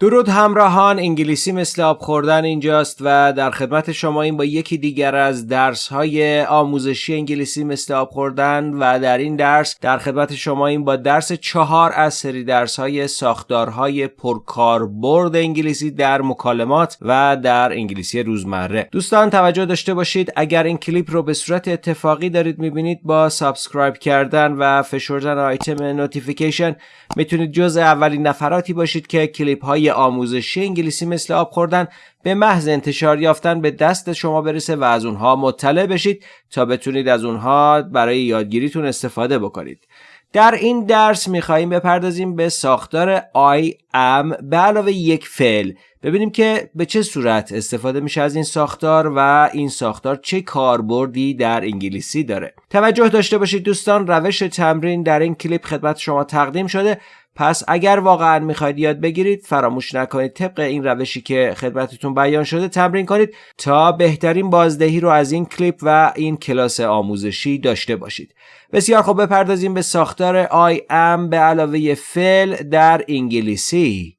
درود همراهان انگلیسی مثل آب خوردن اینجاست و در خدمت شماییم با یکی دیگر از درس های آموزشی انگلیسی مثل آب خوردن و در این درس در خدمت شماییم با درس چهار از سری درس های ساختارهای پرکاربرد انگلیسی در مکالمات و در انگلیسی روزمره. دوستان توجه داشته باشید اگر این کلیپ رو به صورت اتفاقی دارید می‌بینید با subscribe کردن و فشردن آیتم notification می‌تونید جز اولین نفراتی باشید که کلیپ های آموزشی انگلیسی مثل آب خوردن به محض انتشار یافتن به دست شما برسه و از اونها مطلع بشید تا بتونید از اونها برای یادگیریتون استفاده بکنید. در این درس میخواییم بپردازیم به ساختار I am به علاوه یک فعل. ببینیم که به چه صورت استفاده میشه از این ساختار و این ساختار چه کاربردی در انگلیسی داره. توجه داشته باشید دوستان روش تمرین در این کلیپ خدمت شما تقدیم شده. پس اگر واقعا می‌خواید یاد بگیرید فراموش نکنید طبق این روشی که خدمتتون بیان شده تمرین کنید تا بهترین بازدهی رو از این کلیپ و این کلاس آموزشی داشته باشید. بسیار خوب بپردازیم به ساختار I am به علاوه فعل در انگلیسی.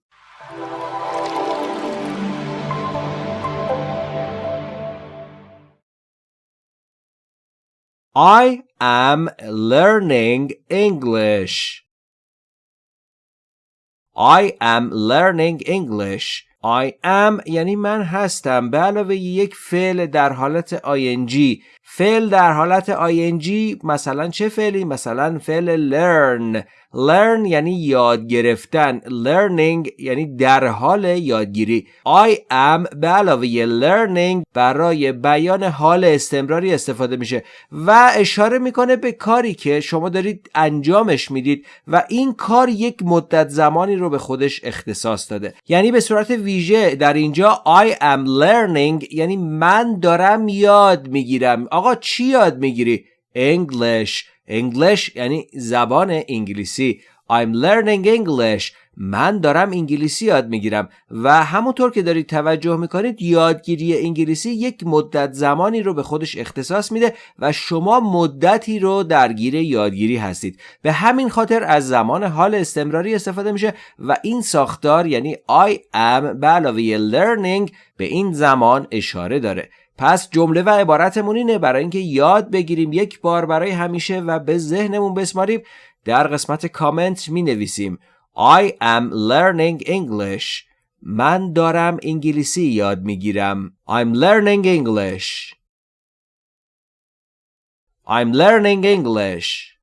I am learning English. I am learning English. I am یعنی من هستم. به علاوه یک فعل در حالت ing. فعل در حالت ing مثلا چه فعلی؟ مثلا فعل learn. Learn یعنی یاد گرفتن. Learning یعنی در حال یادگیری. I am به علاوه learning برای بیان حال استمراری استفاده میشه و اشاره می‌کنه به کاری که شما دارید انجامش می‌دید و این کار یک مدت زمانی رو به خودش اختصاص داده. یعنی به صورت ویژه در اینجا I am learning یعنی من دارم یاد می‌گیرم. آقا چی یاد می‌گیری؟ English. English یعنی زبان انگلیسی. I'm learning English. من دارم انگلیسی یاد می‌گیرم. و همونطور که دارید توجه می‌کنید یادگیری انگلیسی یک مدت زمانی رو به خودش اختصاص میده و شما مدتی رو درگیر یادگیری هستید. به همین خاطر از زمان حال استمراری استفاده میشه و این ساختار یعنی I am به علاوه learning به این زمان اشاره داره. پس جمله و عبارتمون اینه برای اینکه یاد بگیریم یک بار برای همیشه و به ذهنمون بسماریم در قسمت کامنت می نویسیم I am learning English. من دارم انگلیسی یاد می گیرم I'm learning English. I'm learning English.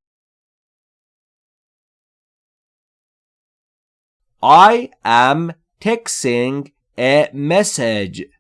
I am texting a message.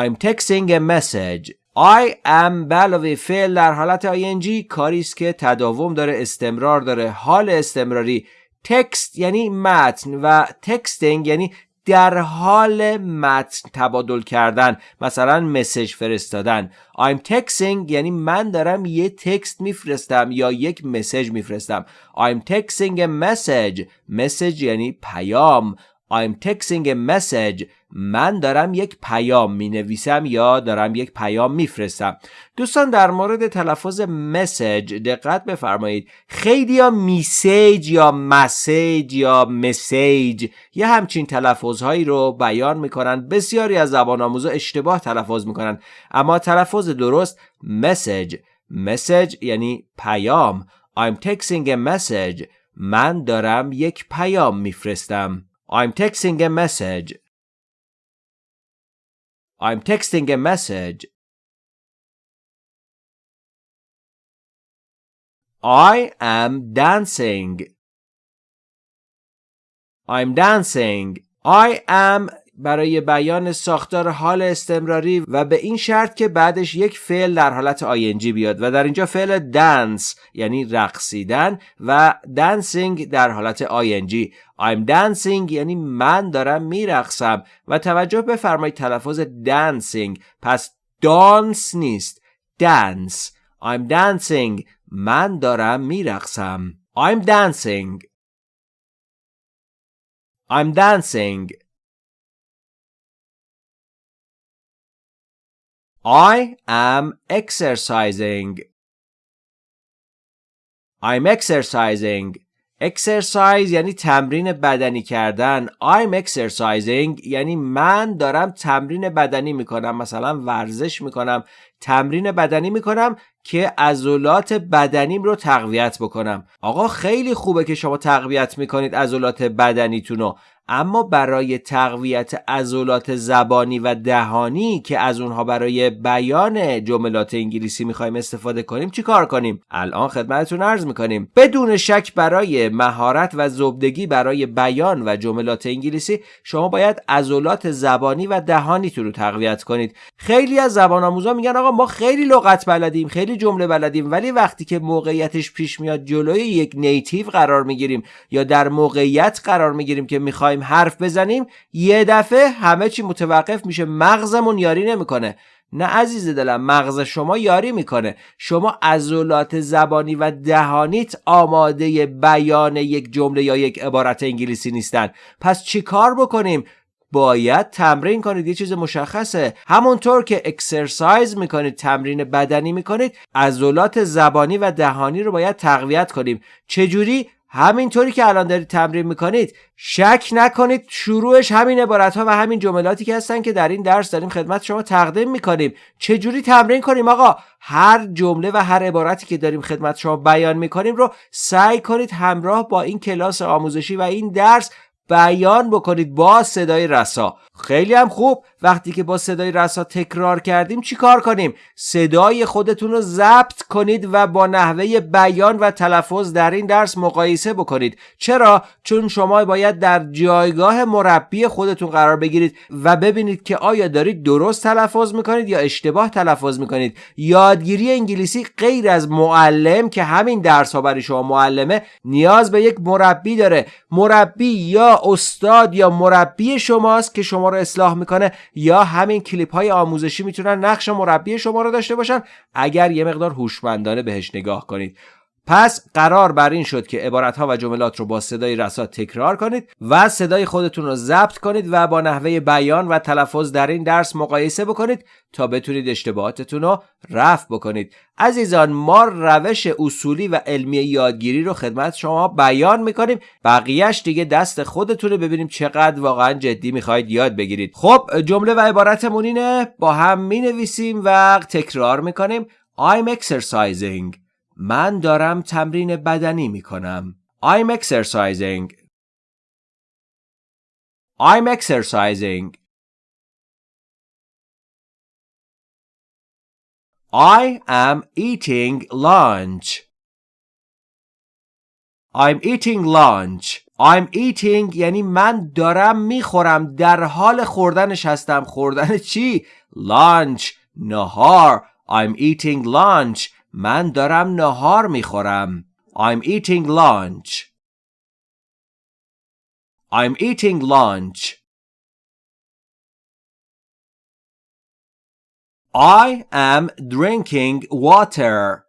I'm texting a message. I am علاوه فعل در حالت ing کاری است که تداوم داره استمرار داره. حال استمراری تکست یعنی متن و تکستینگ یعنی در حال متن تبادل کردن مثلا مسج فرستادن. I'm texting یعنی من دارم یه تکست میفرستم یا یک مسج میفرستم. I'm texting a message. Message یعنی پیام. I'm texting a message. من دارم یک پیام می نویسم یا دارم یک پیام میفرستم. دوستان در مورد تلفظ مسج دقت بفرمایید. خیلی یا میسیج یا مسیج یا مسیج یه همچین تلفظ هایی رو بیان می‌کنن. بسیاری از زبان آموزا اشتباه تلفظ می‌کنن. اما تلفظ درست مسج مسج یعنی پیام. I'm texting a message. من دارم یک پیام میفرستم. I'm texting a message. I'm texting a message. I am dancing. I'm dancing. I am برای بیان ساختار حال استمراری و به این شرط که بعدش یک فعل در حالت آینجی بیاد و در اینجا فعل دنس یعنی رقصیدن و دنسینگ در حالت آینجی I'm dancing یعنی من دارم میرقصم و توجه بفرمایید تلفظ dancing. پس دانس نیست dance. I'm dancing من دارم میرقصم. I'm dancing. I'm dancing. I am exercising. I'm exercising. exercise یعنی تمرین بدنی کردن. I'm exercising یعنی من دارم تمرین بدنی می‌کنم. مثلا ورزش می‌کنم. تمرین بدنی می‌کنم که عضلات بدنیم رو تقویت بکنم. آقا خیلی خوبه که شما تقویت می‌کنید عضلات بدنیتون رو. اما برای تقویت عضلات زبانی و دهانی که از اونها برای بیان جملات انگلیسی می‌خوایم استفاده کنیم چی کار کنیم؟ الان خدمتتون عرض می‌کنیم. بدون شک برای مهارت و زبدگی برای بیان و جملات انگلیسی شما باید عضلات زبانی و دهانیتون رو تقویت کنید. خیلی از زبان آموزا میگن آقا ما خیلی لغت بلدیم خیلی جمله بلدیم ولی وقتی که موقعیتش پیش میاد جلوی یک نیتیو قرار می‌گیریم یا در موقعیت قرار می‌گیریم که می‌خوایم حرف بزنیم یه دفعه همه چی متوقف میشه مغزمون یاری نمی‌کنه. نه عزیز دلم مغز شما یاری می‌کنه. شما عضلات زبانی و دهانیت آماده بیان یک جمله یا یک عبارت انگلیسی نیستن. پس چی کار بکنیم؟ باید تمرین کنید یه چیز مشخصه. همونطور که اکسرسایز می‌کنید تمرین بدنی می‌کنید عضلات زبانی و دهانی رو باید تقویت کنیم. چجوری؟ همینطوری که الان دارید تمرین می‌کنید شک نکنید شروعش همین عبارت ها و همین جملاتی که هستن که در این درس داریم خدمت شما تقدیم می‌کنیم. چجوری تمرین کنیم؟ آقا هر جمله و هر عبارتی که داریم خدمت شما بیان می‌کنیم رو سعی کنید همراه با این کلاس آموزشی و این درس بیان بکنید با صدای رسا. خیلی هم خوب. وقتی که با صدای رسا تکرار کردیم چی کار کنیم؟ صدای خودتون رو ضبط کنید و با نحوه بیان و تلفظ در این درس مقایسه بکنید. چرا؟ چون شما باید در جایگاه مربی خودتون قرار بگیرید و ببینید که آیا دارید درست تلفظ می‌کنید یا اشتباه تلفظ می‌کنید. یادگیری انگلیسی غیر از معلم که همین درس ها برای شما معلمه نیاز به یک مربی داره. مربی یا استاد یا مربی شماست که شما رو اصلاح می‌کنه یا همین کلیپ های آموزشی می‌تونن نقش مربی شما رو داشته باشن؟ اگر یه مقدار هوشمندانه بهش نگاه کنید. پس قرار بر این شد که عبارت ها و جملات رو با صدای رسا تکرار کنید و صدای خودتون رو ضبط کنید و با نحوه بیان و تلفظ در این درس مقایسه بکنید تا بتونید اشتباهاتتون رو رفع بکنید. عزیزان ما روش اصولی و علمی یادگیری رو خدمت شما بیان می‌کنیم. بقیهش دیگه دست خودتونه ببینیم چقدر واقعا جدی می‌خواید یاد بگیرید. خب جمله و عبارتمون اینه با هم می‌نویسیم و تکرار می‌کنیم. I'm exercising. من دارم تمرین بدنی می کنم. I'm exercising. I'm exercising. I am eating lunch. I'm eating lunch. I'm eating یعنی من دارم می‌خورم در حال خوردنش هستم خوردن چی؟ lunch نهار I'm eating lunch من دارم نهار می‌خورم. I'm eating lunch. I'm eating lunch. I am drinking water.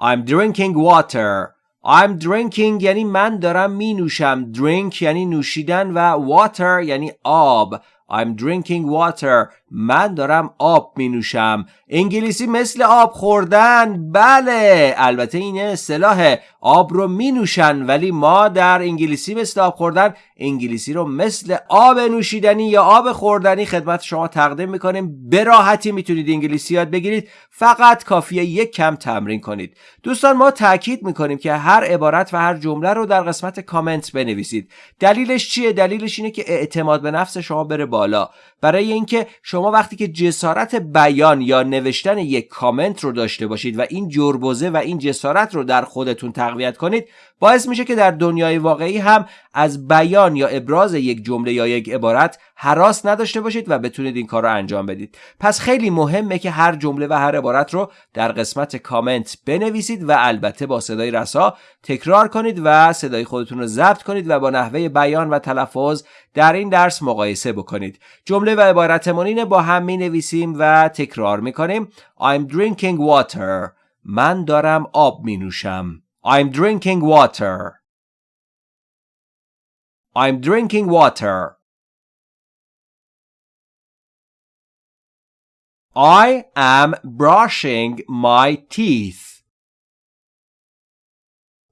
I'm drinking water. I'm drinking یعنی من دارم می نوشم. Drink یعنی نوشیدن و water یعنی آب. I'm drinking water. من دارم آب می نوشم انگلیسی مثل آب خوردن. بله البته این اصطلاح آب رو می نوشن ولی ما در انگلیسی مثل آب خوردن انگلیسی رو مثل آب نوشیدنی یا آب خوردنی خدمت شما تقدیم می‌کنیم. به راحتی می‌تونید انگلیسی یاد بگیرید. فقط کافیه یک کم تمرین کنید. دوستان ما تاکید می‌کنیم که هر عبارت و هر جمله رو در قسمت کامنت بنویسید. دلیلش چیه؟ دلیلش اینه که اعتماد به نفس شما بره بالا. برای اینکه شما وقتی که جسارت بیان یا نوشتن یک کامنت رو داشته باشید و این جربوزه و این جسارت رو در خودتون تقویت کنید باعث میشه که در دنیای واقعی هم از بیان یا ابراز یک جمله یا یک عبارت حراس نداشته باشید و بتونید این کار رو انجام بدید. پس خیلی مهمه که هر جمله و هر عبارت رو در قسمت کامنت بنویسید و البته با صدای رسا تکرار کنید و صدای خودتون رو ضبط کنید و با نحوه بیان و تلفظ در این درس مقایسه بکنید. جمله و عبارتمون با هم می نویسیم و تکرار می کنیم I'm drinking water. من دارم آب می نوشم I'm drinking water. I'm drinking water. I am brushing my teeth.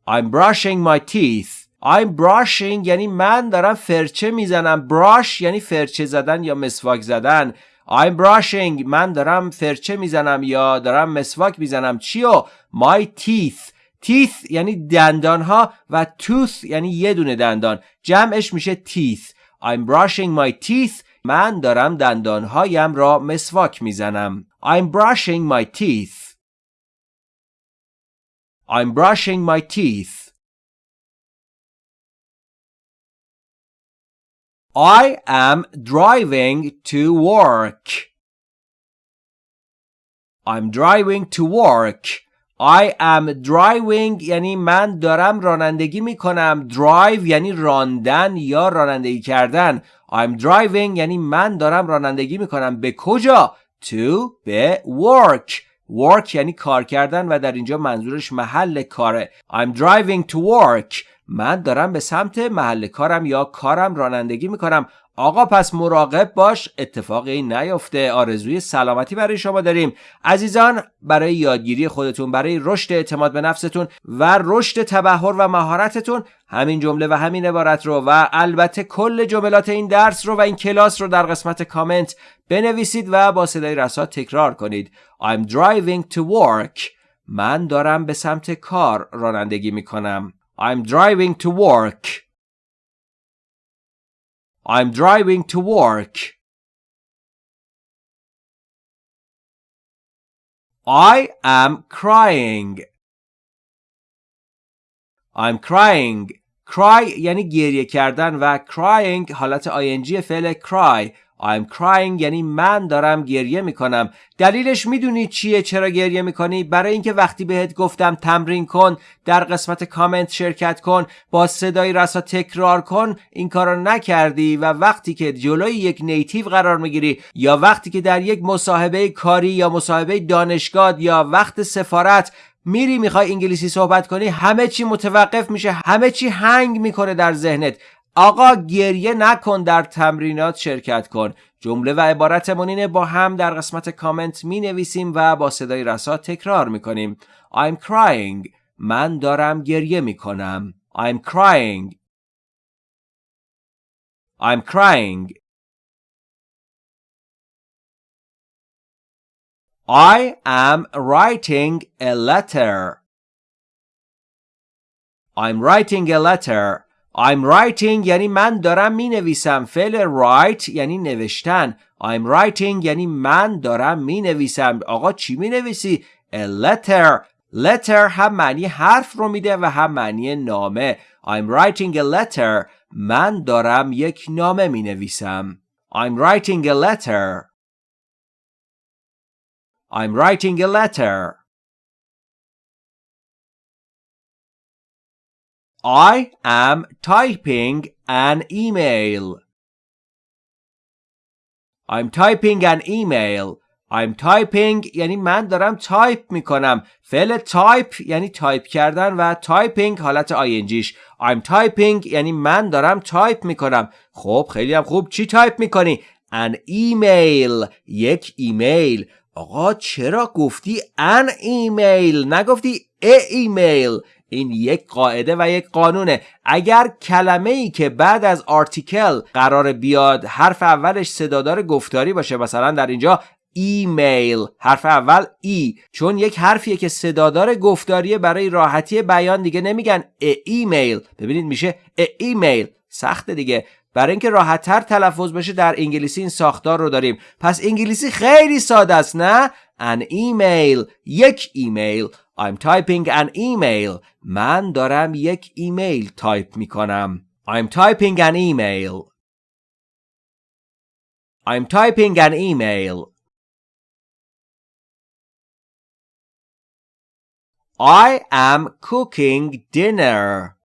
I'm brushing my teeth I'm brushing یعنی من دارم فرچه میزنم brush یعنی فرچه زدن یا مسواک زدن I'm brushing من دارم فرچه میزنم یا دارم مسواک میزنم چیو my teeth Teeth یعنی دندان ها و tooth یعنی یه دونه دندان جمعش میشه teeth I'm brushing my teeth من دارم دندان هایم را مسواک می‌زنم I'm brushing my teeth I'm brushing my teeth I am driving to work. I'm driving to work. I am driving یعنی من دارم رانندگی می کنم. Drive یعنی راندن یا رانندگی کردن. I'm driving یعنی من دارم رانندگی می کنم. به کجا؟ To به work. Work یعنی کار کردن و در اینجا منظورش محل کاره. I'm driving to work. من دارم به سمت محل کارم یا کارم رانندگی می‌کنم آقا پس مراقب باش اتفاقی نیفته. آرزوی سلامتی برای شما داریم. عزیزان برای یادگیری خودتون برای رشد اعتماد به نفستون و رشد تبهر و مهارتتون همین جمله و همین عبارت رو و البته کل جملات این درس رو و این کلاس رو در قسمت کامنت بنویسید و با صدای رسا تکرار کنید. I'm driving to work. من دارم به سمت کار رانندگی می‌کنم. I'm driving to work. I'm driving to work. I am crying. I'm crying. Cry یعنی گریه کردن و crying حالت ing فعل cry I'm crying یعنی من دارم گریه می‌کنم. دلیلش می‌دونی چیه؟ چرا گریه می‌کنی؟ برای اینکه وقتی بهت گفتم تمرین کن در قسمت کامنت شرکت کن با صدای رسا تکرار کن این کارو نکردی و وقتی که جلوی یک نیتیو قرار می‌گیری یا وقتی که در یک مصاحبه کاری یا مصاحبه دانشگاه یا وقت سفارت میری می‌خوای انگلیسی صحبت کنی همه چی متوقف میشه همه چی هنگ می‌کنه در ذهنت. آقا گریه نکن در تمرینات شرکت کن. جمله و عبارتمون اینه با هم در قسمت کامنت می نویسیم و با صدای رسا تکرار می کنیم I'm crying. من دارم گریه می کنم I'm crying. I'm crying. I am writing a letter. I'm writing a letter. I'm writing یعنی من دارم می نویسم فعل write یعنی نوشتن. I'm writing یعنی من دارم می نویسم آقا چی می نویسی؟ A letter. Letter هم معنی حرف رو میده و هم معنی نامه. I'm writing a letter. من دارم یک نامه می نویسم I'm writing a letter. I'm writing a letter. I am typing an email. I'm typing an email. I'm typing یعنی من دارم تایپ می‌کنم. فعل تایپ یعنی تایپ کردن و typing حالت ing ش I'm typing یعنی من دارم تایپ می‌کنم. خب خیلی هم خوب. چی تایپ می‌کنی؟ An email. یک ایمیل آقا چرا گفتی an email نگفتی a email این یک قاعده و یک قانونه. اگر کلمه ای که بعد از article قرار بیاد حرف اولش صدادار گفتاری باشه مثلا در اینجا ایمیل حرف اول E چون یک حرفیه که صدادار گفتاریه برای راحتی بیان دیگه نمیگن a email. ببینید میشه a email. سخته دیگه. برای اینکه راحتتر تلفظ بشه در انگلیسی این ساختار رو داریم. پس انگلیسی خیلی ساده است نه؟ An email یک ایمیل I'm typing an email من دارم یک ایمیل تایپ می کنم I'm typing an email I'm typing an email I am cooking dinner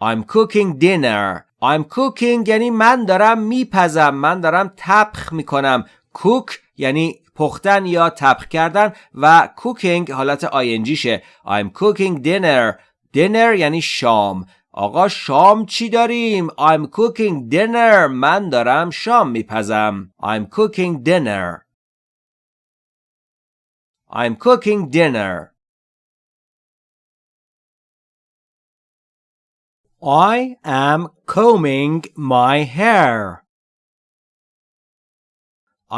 I'm cooking dinner I'm cooking یعنی من دارم میپزم من دارم تبخ می‌کنم cook یعنی پختن یا تبخ کردن و کوکینگ حالت آینجیشه I'm cooking dinner dinner یعنی شام آقا شام چی داریم؟ I'm cooking dinner من دارم شام میپزم I'm cooking dinner I'm cooking dinner I am combing my hair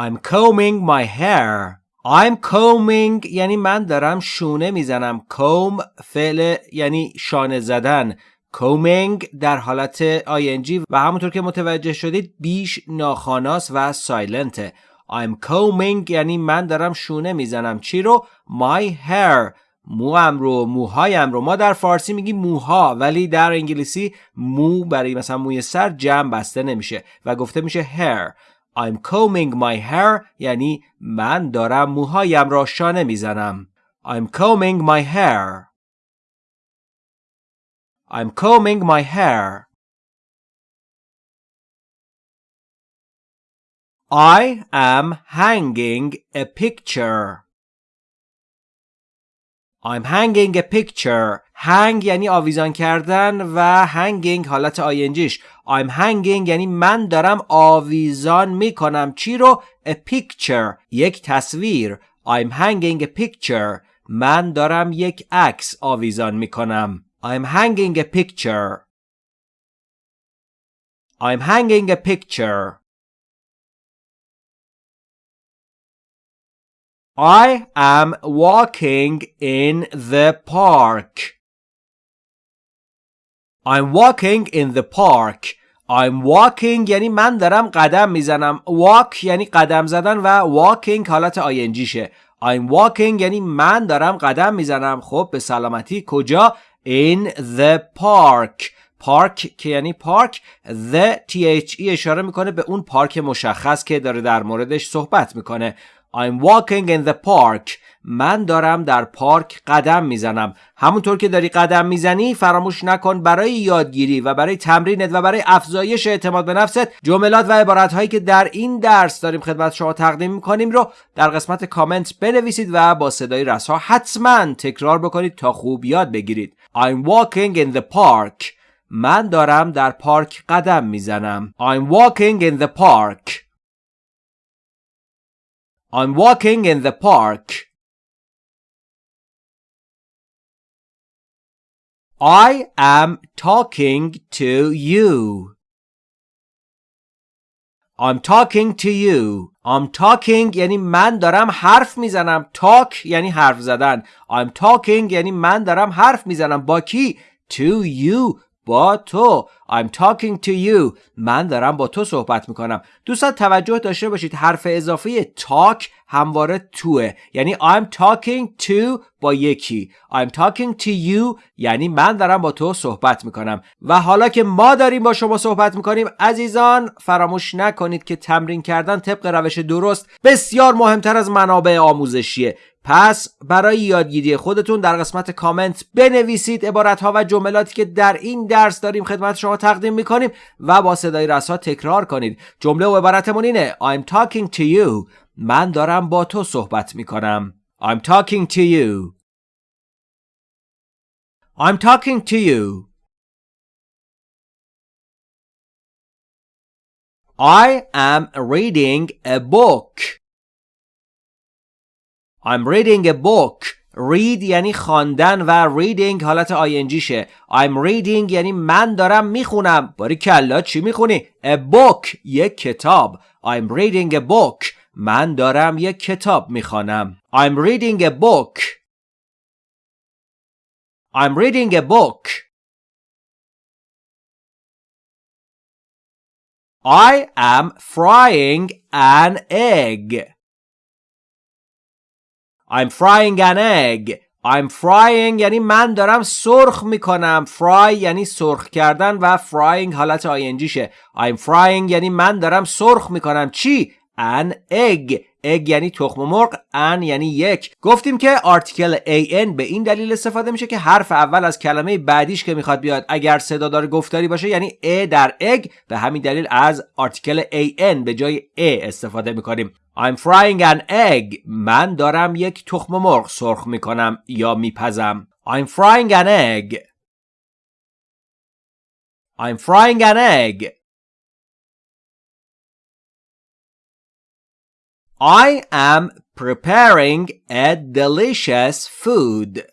I'm combing my hair. I'm combing یعنی من دارم شونه می‌زنم. comb فعل یعنی شانه زدن. combing در حالت ing و همونطور که متوجه شدید بیش ناخاناس و سایلنته. I'm combing یعنی من دارم شونه می‌زنم. چی رو؟ My hair. موام رو موهایم رو ما در فارسی میگیم موها ولی در انگلیسی مو برای مثلا موی سر جمع بسته نمیشه و گفته میشه hair I'm combing my hair یعنی من دارم موهایم را شانه میزنم I'm combing my hair I'm combing my hair I am hanging a picture I'm hanging a picture hang یعنی آویزان کردن و hanging حالت آینجیش I'm hanging یعنی من دارم آویزان می‌کنم چی رو a picture یک تصویر I'm hanging a picture من دارم یک عکس آویزان می‌کنم I'm hanging a picture I'm hanging a picture I am walking in the park. I'm walking in the park. I'm walking یعنی من دارم قدم می‌زنم. Walk یعنی قدم زدن و walking حالت آینجیشه. I'm walking یعنی من دارم قدم می‌زنم. خب به سلامتی کجا؟ In the park. پارک که یعنی پارک the THE اشاره می‌کنه به اون پارک مشخص که داره در موردش صحبت می‌کنه I'm walking in the park. من دارم در پارک قدم می‌زنم. همونطور که داری قدم می‌زنی فراموش نکن برای یادگیری و برای تمرینت و برای افزایش اعتماد به نفست جملات و عبارت هایی که در این درس داریم خدمت شما تقدیم می‌کنیم رو در قسمت کامنت بنویسید و با صدای رسا حتما تکرار بکنید تا خوب یاد بگیرید. I'm walking in the park. من دارم در پارک قدم می‌زنم. I'm walking in the park. I'm walking in the park. I am talking to you. I'm talking to you. I'm talking یعنی من دارم حرف میزنم. Talk یعنی حرف زدن. I'm talking یعنی من دارم حرف میزنم. با کی؟ To you. با تو I'm talking to you. من دارم با تو صحبت می‌کنم. دوستان توجه داشته باشید حرف اضافه talk همواره توه. یعنی I'm talking to با یکی. I'm talking to you یعنی من دارم با تو صحبت می‌کنم. و حالا که ما داریم با شما صحبت می‌کنیم عزیزان فراموش نکنید که تمرین کردن طبق روش درست بسیار مهمتر از منابع آموزشیه. پس برای یادگیری خودتون در قسمت کامنت بنویسید عبارت ها و جملاتی که در این درس داریم خدمت شما تقدیم می‌کنیم و با صدای رسا تکرار کنید جمله و عبارتمون اینه I'm talking to you من دارم با تو صحبت می‌کنم I'm talking to you I'm talking to you I am reading a book I'm reading a book read یعنی خواندن و reading حالت شه I'm reading یعنی من دارم می‌خونم باری کلا چی می‌خونی؟ A book یک کتاب I'm reading a book من دارم یک کتاب می‌خوانم I'm reading a book I'm reading a book I am frying an egg I'm frying an egg. I'm frying یعنی من دارم سرخ می‌کنم. Fry یعنی سرخ کردن و frying حالت شه. I'm frying یعنی من دارم سرخ می‌کنم. چی؟ an egg. Egg یعنی تخم مرغ. ان یعنی یک. گفتیم که آرتیکل an به این دلیل استفاده میشه که حرف اول از کلمه بعدیش که می‌خواد بیاد. اگر صدا داره گفتاری باشه یعنی a در egg به همین دلیل از آرتیکل an به جای a استفاده می‌کنیم. I'm frying an egg من دارم یک تخم مرغ سرخ میکنم یا میپزم I'm frying an egg I'm frying an egg I am preparing a delicious food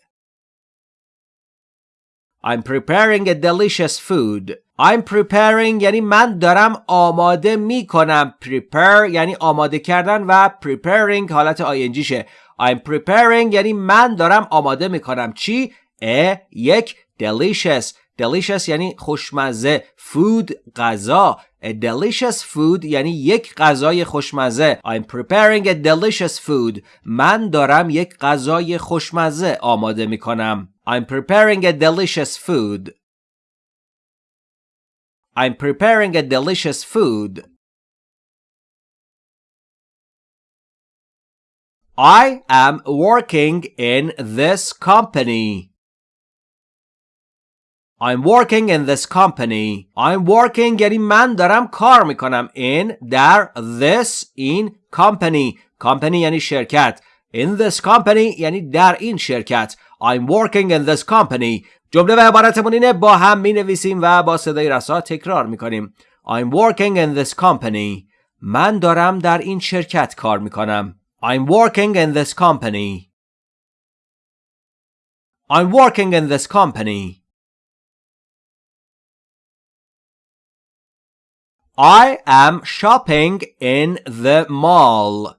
I'm preparing a delicious food. I'm preparing یعنی من دارم آماده می کنم. Prepare یعنی آماده کردن و preparing حالت ING شه. I'm preparing یعنی من دارم آماده می کنم. چی؟ ا یک delicious delicious یعنی خوشمزه food غذا a delicious food یعنی یک غذای خوشمزه I'm preparing a delicious food من دارم یک غذای خوشمزه آماده می کنم I'm preparing a delicious food I'm preparing a delicious food I am working in this company I'm working in this company. I'm working یعنی من دارم کار میکنم in در this in company. company یعنی شرکت. In this company یعنی در این شرکت. I'm working in this company. جمله و عبارتمون اینه با هم می نویسیم و با صدای رسا تکرار می کنیم. I'm working in this company. من دارم در این شرکت کار می کنم. I'm working in this company. I'm working in this company. I am shopping in the mall.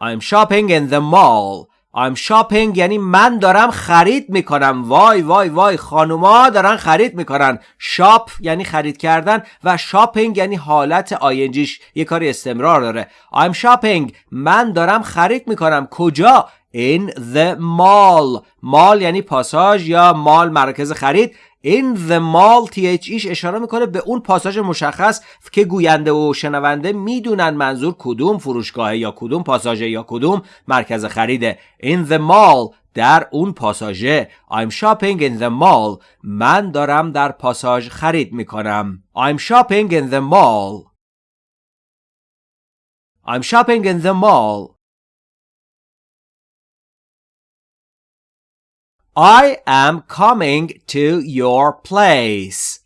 I'm shopping in the mall. I'm shopping یعنی من دارم خرید می‌کنم. وای وای وای خانوما دارن خرید می‌کنن. شاپ یعنی خرید کردن و شاپینگ یعنی حالت آینجیش یه کاری استمرار داره. I'm shopping من دارم خرید می‌کنم. کجا؟ In the mall. مال یعنی پاساژ یا مال مرکز خرید. In the mall ایش اشاره می‌کنه به اون پاساژ مشخص که گوینده و شنونده می‌دونن منظور کدوم فروشگاه یا کدوم پاساژ یا کدوم مرکز خریده. In the mall در اون پاساژه I'm shopping in the mall. من دارم در پاساژ خرید می‌کنم. I'm shopping in the mall. I'm shopping in the mall. I am coming to your place.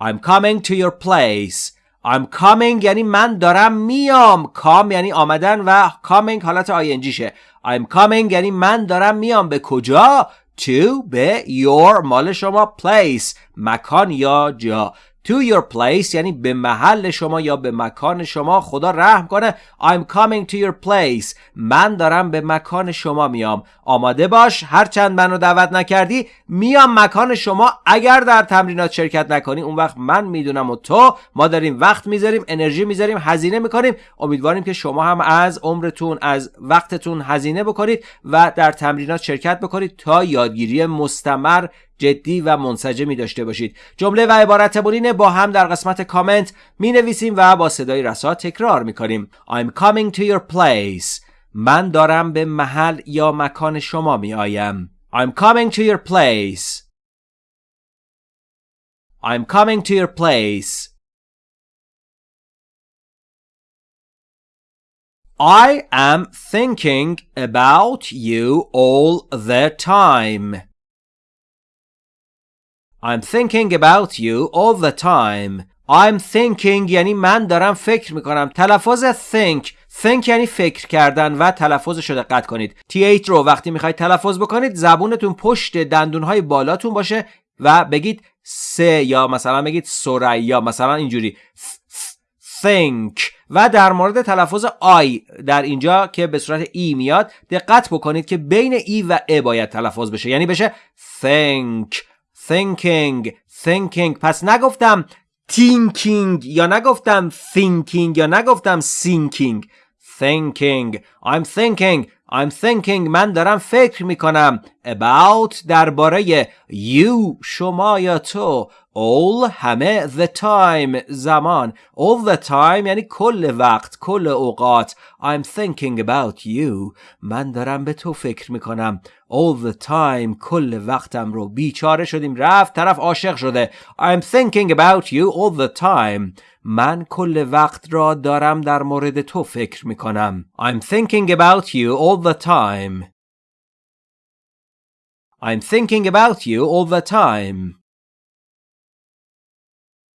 I'm coming to your place. I'm coming یعنی من دارم میام. Come یعنی آمدن و coming حالت آینجی شه. I'm coming یعنی من دارم میام به کجا؟ To به your مال شما place مکان یا جا to your place یعنی به محل شما یا به مکان شما خدا رحم کنه I'm coming to your place. من دارم به مکان شما میام. آماده باش هرچند منو دعوت نکردی میام مکان شما. اگر در تمرینات شرکت نکنی اون وقت من می‌دونم و تو ما داریم وقت می‌ذاریم انرژی می‌ذاریم هزینه می‌کنیم. امیدواریم که شما هم از عمرتون از وقتتون هزینه بکنید و در تمرینات شرکت بکنید تا یادگیری مستمر جدی و منسجمی داشته باشید. جمله و عبارت اینه با هم در قسمت کامنت می نویسیم و با صدای رسا تکرار می کنیم. I'm coming to your place. من دارم به محل یا مکان شما می آیم. I'm coming to your place. I'm coming to your place. I am thinking about you all the time. I'm thinking about you all the time. I'm thinking یعنی من دارم فکر می‌کنم. تلفظ think think یعنی فکر کردن و تلفظش رو دقت کنید. th رو وقتی می‌خواید تلفظ بکنید زبونتون پشت دندونهای بالاتون باشه و بگید سه یا مثلا بگید سریا مثلا اینجوری. think. و در مورد تلفظ آی در اینجا که به صورت ای میاد دقت بکنید که بین ای و ا باید تلفظ بشه. یعنی بشه think. thinking thinking پس نگفتم thinking یا نگفتم thinking یا نگفتم sinking thinking I'm thinking I'm thinking من دارم فکر می‌کنم about درباره you شما یا تو. All همه the time زمان. All the time یعنی کل وقت کل اوقات. I'm thinking about you. من دارم به تو فکر می‌کنم. All the time کل وقتم رو. بیچاره شدیم رفت طرف عاشق شده. I'm thinking about you all the time. من کل وقت را دارم در مورد تو فکر می‌کنم. I'm thinking about you all the time. I'm thinking about you all the time.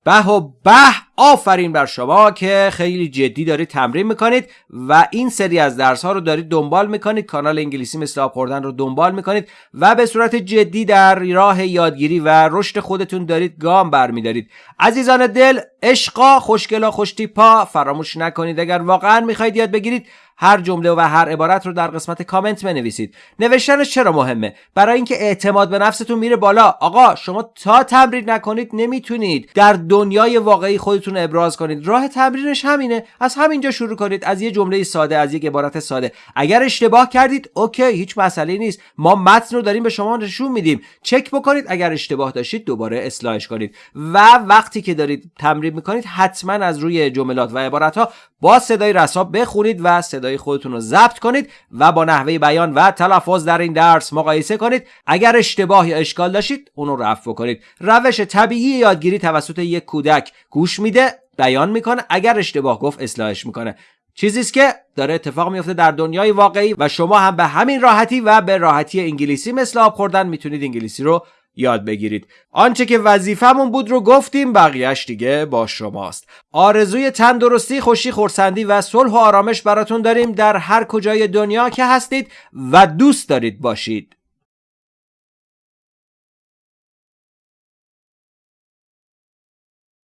به و به آفرین بر شما که خیلی جدی دارید تمرین می‌کنید و این سری از درس ها رو دارید دنبال می‌کنید. کانال انگلیسی مثل آب رو دنبال می‌کنید و به صورت جدی در راه یادگیری و رشد خودتون دارید گام برمیدارید. عزیزان دل عشقا خوشگلا خوشتیپا فراموش نکنید. اگر واقعا می‌خواید یاد بگیرید هر جمله و هر عبارت رو در قسمت کامنت بنویسید. نوشتنش چرا مهمه؟ برای اینکه اعتماد به نفستون میره بالا. آقا شما تا تمرین نکنید نمی‌تونید. در دنیای واقعی خودتون ابراز کنید. راه تمرینش همینه. از همینجا شروع کنید. از یه جمله ساده از یک عبارت ساده. اگر اشتباه کردید اوکی هیچ مسئله نیست. ما متن رو داریم به شما نشون میدیم. چک بکنید. اگر اشتباه داشتید دوباره اصلاحش کنید. و وقتی که دارید تمرین می‌کنید حتما از روی جملات و عبارت ها با صدای رسا بخونید و صدای خودتون رو ضبط کنید و با نحوه بیان و تلفظ در این درس مقایسه کنید. اگر اشتباه یا اشکال داشتید اون رو رفع کنید. روش طبیعی یادگیری توسط یک کودک گوش میده بیان می‌کنه. اگر اشتباه گفت اصلاحش می‌کنه. چیزی که داره اتفاق میفته در دنیای واقعی و شما هم به همین راحتی و به راحتی انگلیسی مثل آب خوردن می‌تونید انگلیسی رو یاد بگیرید. آنچه که وظیفمون بود رو گفتیم بقیهش دیگه با شماست. آرزوی تندرستی خوشی خورسندی و صلح و آرامش براتون داریم در هر کجای دنیا که هستید و دوست دارید باشید.